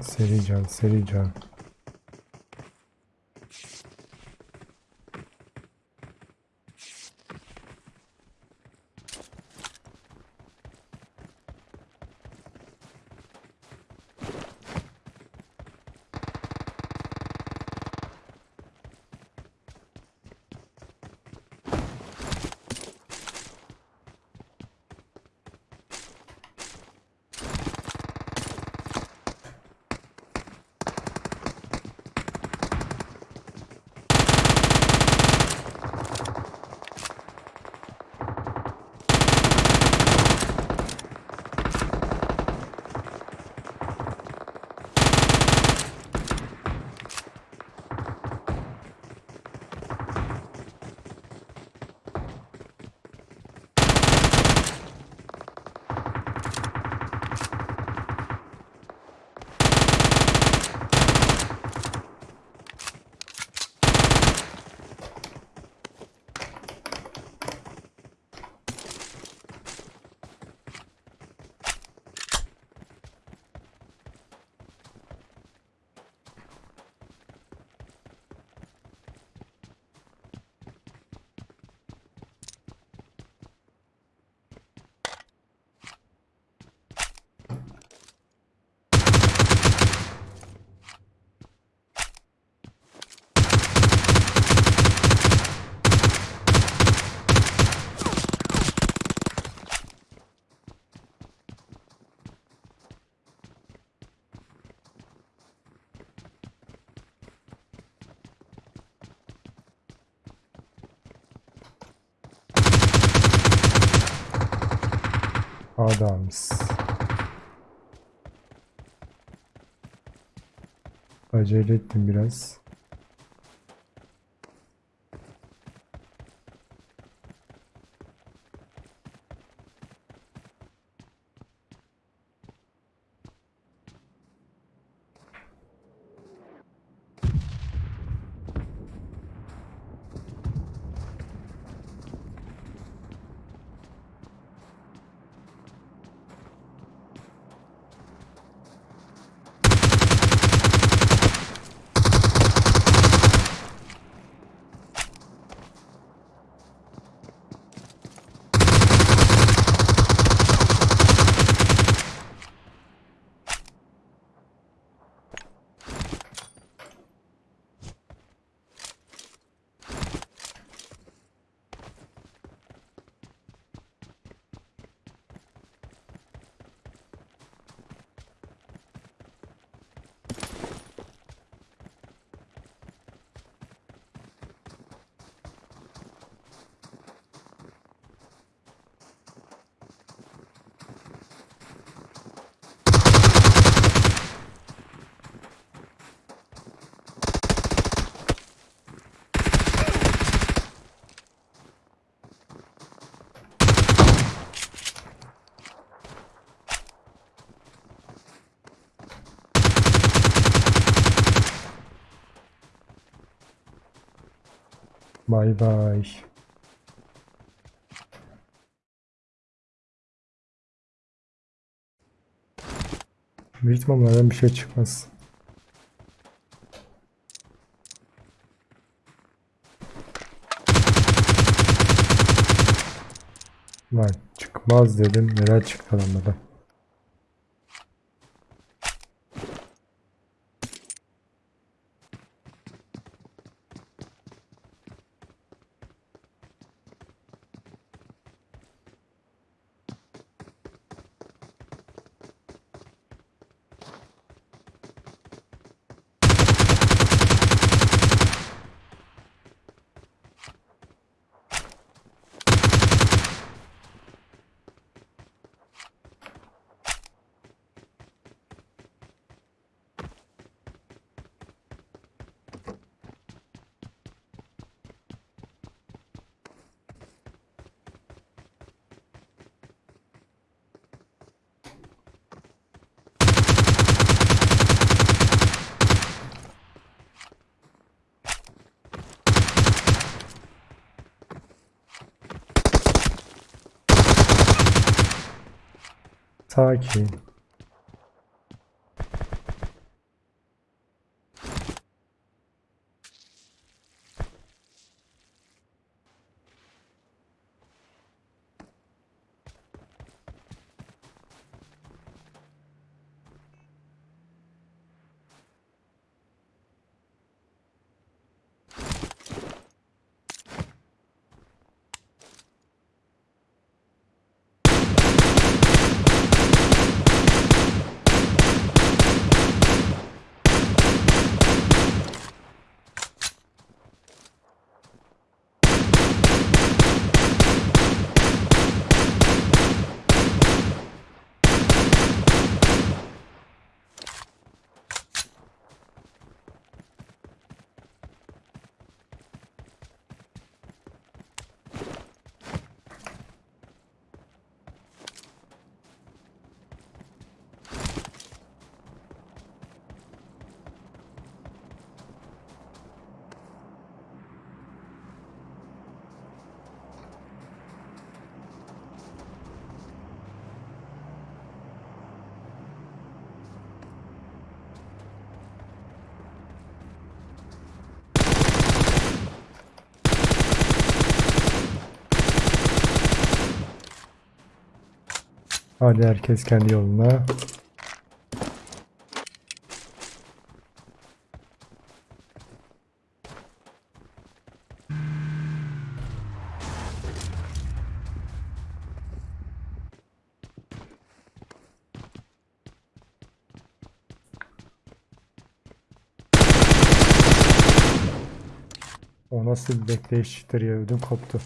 Seri can, Adams. Acele ettim biraz. Bay bay. Büyük ihtimalle bir şey çıkmaz. Lan çıkmaz dedim. Neler çıktı passar aqui. Hadi herkes kendi yoluna. O nasıl bir bekleyiştir ya ödüm koptu.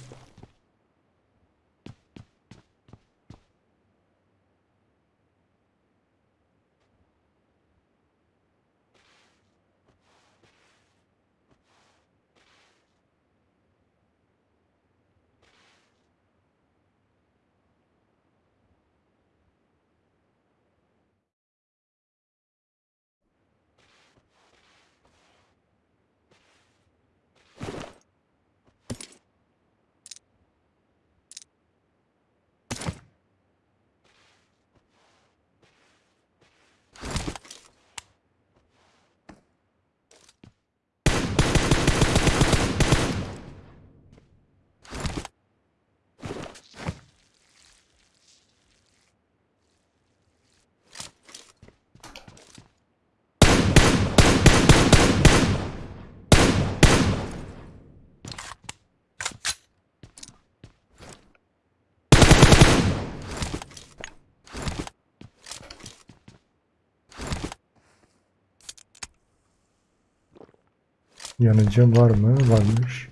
Yanıcı var mı? Varmış.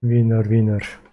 Winner winner.